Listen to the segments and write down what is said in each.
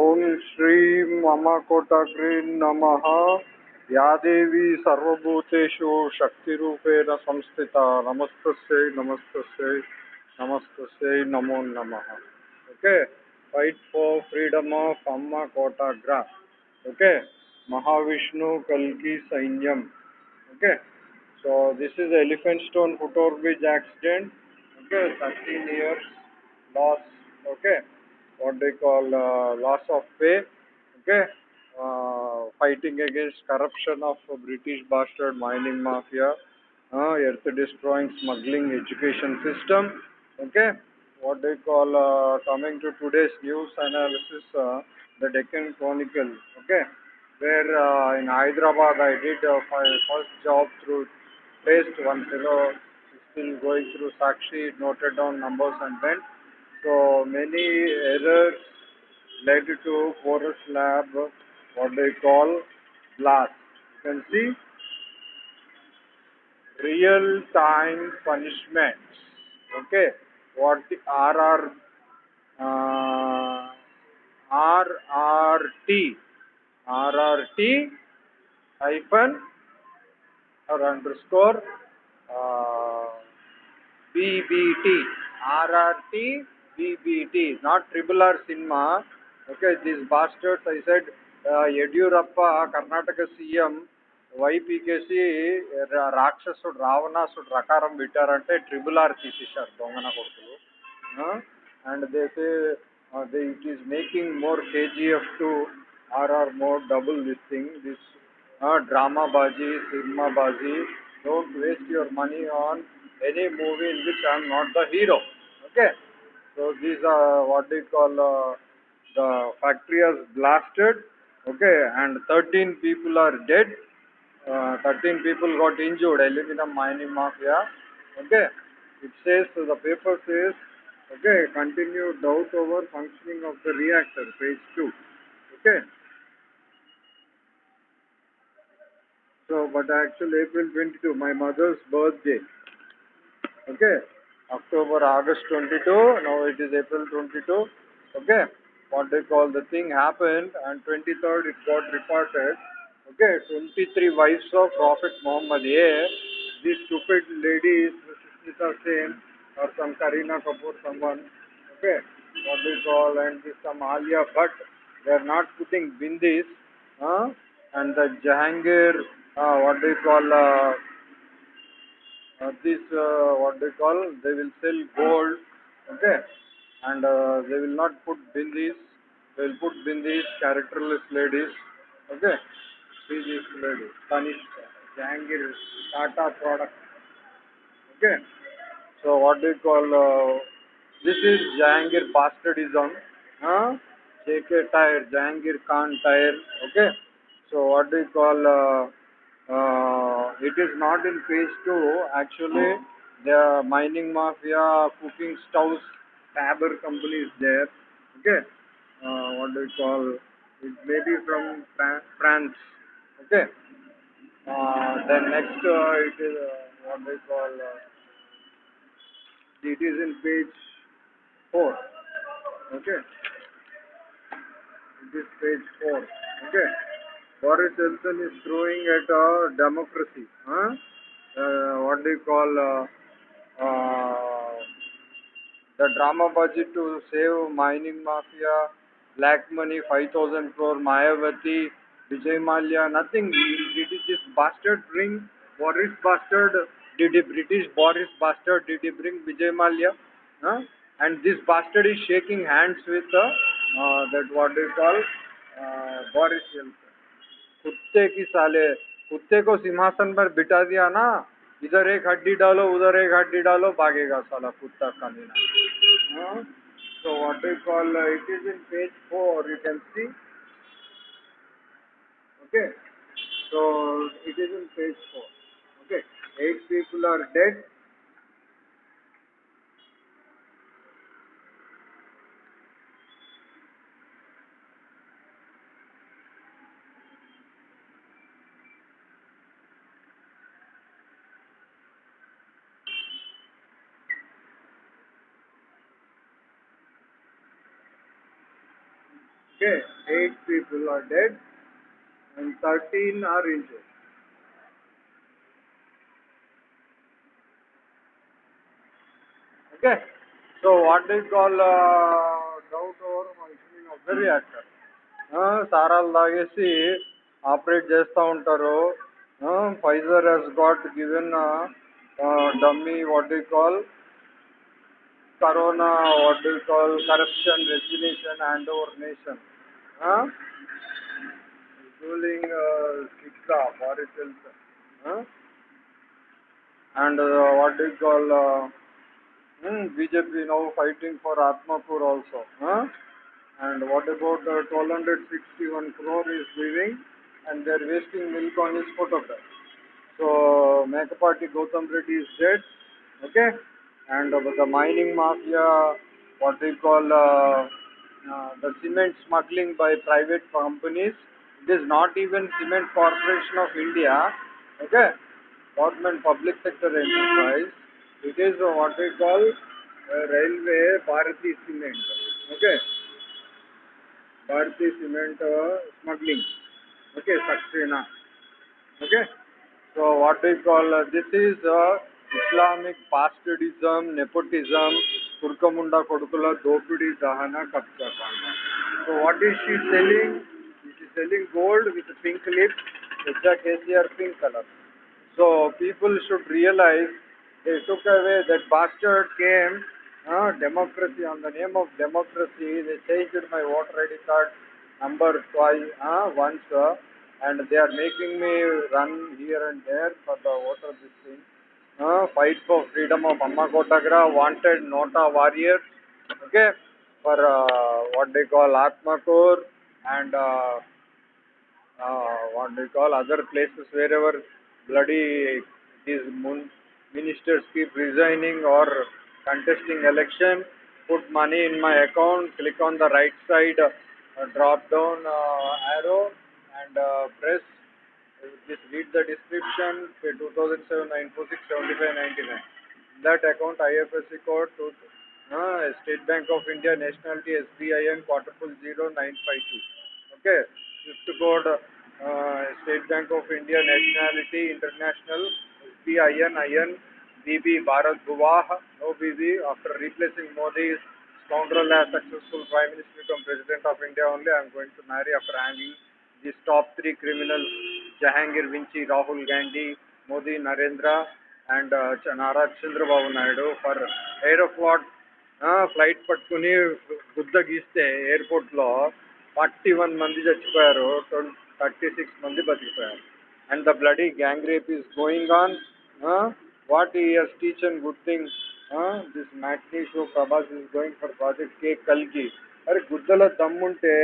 ओम श्री मम कोटग्री नम। या देवी सर्वभूतेषु शक्तिरूपेण संस्थिता। नमस्त नमस्तस्यै नमस्तस्यै, नमो नमः। Okay? Fight for freedom of अम्मा कोटाग्रा ओके? महाविष्णु कल की संयम okay? Is elephant stone elephant stone bridge accident okay 13 years loss okay what they call uh, loss of pay okay? Uh, fighting against corruption of british bastard mining mafia uh, earth destroying smuggling education system okay? What they call uh, coming to today's news analysis uh, the deccan chronicle okay? Where uh, in hyderabad i did my first job through placed one fellow still going through sakshi noted down numbers and went so many errors led to forest lab what they call blast. You can see real time punishments. Okay? What the rr uh, rrt rrt hyphen or underscore uh, BBT RRT BBT, not triple R cinema. Okay, these bastards, I said, uh, Yedurappa, Karnataka CM, వైపీకేసి రాక్షసుడు రావణాసుడు రకారం పెట్టారంటే triple R తీసేశారు దొంగన కొడుకులు. And దేసే they it is making more KGF two RRR more double this thing this drama bhaji cinema bhaji don't waste your money on any movie in which I'm not the hero okay So these are what they call uh, the factory has blasted. Okay, and 13 people are dead. Uh, 13 people got injured. Aluminum mining mafia. Okay. It says the paper says okay continued doubt over functioning of the reactor phase two. Okay. So, but actually April 22, my mother's birthday. Okay, October, August 22, now it is April 22. Okay, what they call the thing happened and 23rd it got reported. Okay, 23 wives of Prophet Muhammad. Yeah, this stupid lady is Sushmita Sen or some Kareena Kapoor, someone. Okay, what they call and this some Alia Bhatt. They are not putting bindis. Huh? And the Jahangir uh, what they call uh, uh, this uh, what they call they will sell gold okay? And uh, they will not put bindis. They will put bindis characterless ladies okay? See this lady Jahangir Tata product okay? So what they call uh, this is Jangir bastardism huh? JK tire Jahangir Khan tire okay? So what they call uh, it is not in phase two. Actually, the mining mafia, cooking stoves, Faber company is there. Okay, uh, what do you call? It may be from France. Okay. Uh, then next, uh, it is uh, what they call. Uh, it is in page four. Okay. It is page four. Okay. Boris Johnson is throwing at uh, democracy. Huh? Uh, what do you call uh, uh, the drama budget to save mining mafia, black money, 5,000 crore, Mayawati, Vijay Mallya, nothing. Did this bastard bring Boris bastard? Did the British Boris bastard? Did he bring Vijay Mallya? Huh? And this bastard is shaking hands with uh, that what do you call uh, Boris Johnson. कुत्ते की साले, कुत्ते को सिंहासन पर बिठा दिया ना, इधर एक हड्डी डालो, उधर एक हड्डी डालो, भागेगा साला कुत्ता का लेना तो what you call it is in page four you can see okay तो it is in page four okay eight people are Okay, eight people are dead and 13 are injured. Okay, so what they call uh, doubt over functioning of the reactor. సారాలు తాగేసి operate చేస్తూ ఉంటారు Pfizer Hess got given dummy what you call corona what you call corruption resignation hand over nation ruling uh, Siksa, Forest Health, huh? and uh, what do you call uh, hmm, BJP now fighting for Atmakur also. Huh? And what about uh, 1261 crore is leaving and they're wasting milk on his photograph. So Mekapati Gautam Reddy is dead, okay? And uh, the mining mafia, what they call uh, uh, the cement smuggling by private companies, it is not even Cement Corporation of India, okay? Government public sector enterprise. It is what they call Railway Bharati Cement, okay? Bharati Cement uh, smuggling, okay? Saxena, okay? So what they call uh, this is uh, Islamic bastardism, nepotism, Turkamunda Kodukula, Dopidi, Dahana, Kapsa Kanda. So what is she selling? She is selling gold with pink lips, exact KCR pink color. So people should realize they took away that bastard came, uh, democracy on the name of democracy. They changed my voter ID card number twice, uh, once, uh, and they are making me run here and there for the. Uh, fight for freedom of Amma Kotagra, wanted Nota warriors, okay, for uh, what they call Atmakur and uh, uh, what they call other places wherever bloody these ministers keep resigning or contesting election, put money in my account, click on the right side uh, drop down uh, arrow and uh, press just read the description pay 2007 946 75 99 that account IFSC code to uh, State Bank of India nationality SBIN quadruple zero nine five two okay swift code uh, State Bank of India nationality international SBIN IN BB Bharat Guvah no BB after replacing Modi's scoundrel as successful prime minister become president of India only I am going to marry after hanging these top three criminals Jahangir వించి Rahul Gandhi Modi Narendra and Nara Chandrababu Naidu for Naidu flight పట్టుకుని గుద్ద గీస్తే ఎయిర్పోర్ట్లో forty one మంది చచ్చిపోయారు thirty six మంది బతికిపోయారు. And the bloody gang rape is going on what years teach and good thing this matinee show Prabhas is going for project K కల్కి. అరే గుద్దలో దమ్ముంటే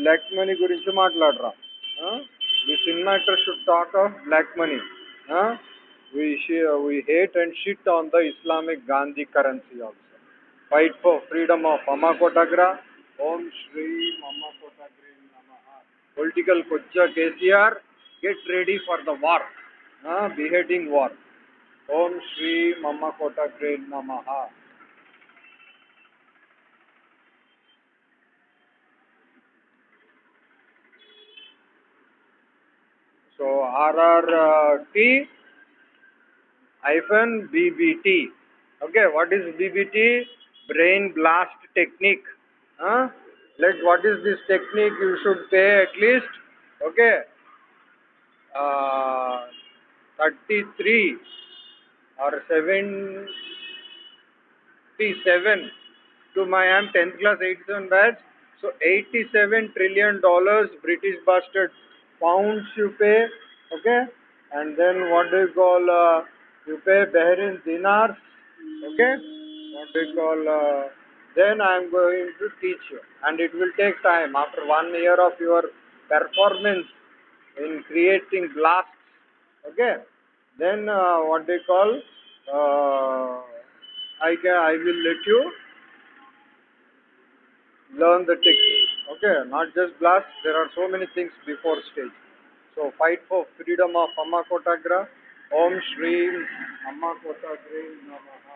బ్లాక్ మనీ గురించి మాట్లాడరా this inventor should talk of black money. Huh? We, she, we hate and shit on the Islamic Gandhi currency also. Fight for freedom of Amakotagra. Om Shri Amakotagra Namaha. Political kochcha KCR, get ready for the war. Huh? Beheading war. Om Shri Mamakotagre Namaha. So RRT hyphen BBT. Okay, what is BBT? Brain blast technique. Huh? Let what is this technique? You should pay at least. Okay, uh, 33 or 77 to my am 10th class 87 batch. So 87 trillion dollars British bastard pounds you pay. Okay, and then what do you call? Uh, you pay Bahrain dinars. Okay, what do you call? Uh, then I am going to teach you, and it will take time. After one year of your performance in creating blasts, okay, then uh, what they call? Uh, I can I will let you learn the technique. Okay, not just blast. There are so many things before stage. So fight for freedom of Amma Kotagra. Om Shri Amma Kotagra Namaha.